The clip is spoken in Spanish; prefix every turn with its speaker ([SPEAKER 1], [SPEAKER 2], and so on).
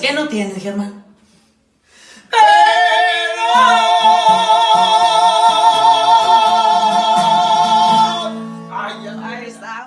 [SPEAKER 1] ¿Qué no tienes, Germán?